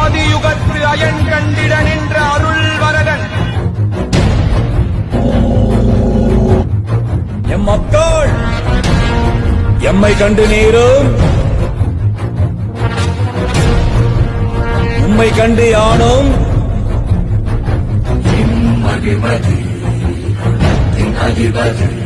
ஆதியுகத்து iron கண்டிட நின்ற அருள் Varadhan M மக்கள் எம்மை கண்டு நீரும். உம்மை கண்டு யானும். அதிபதி அதிபதி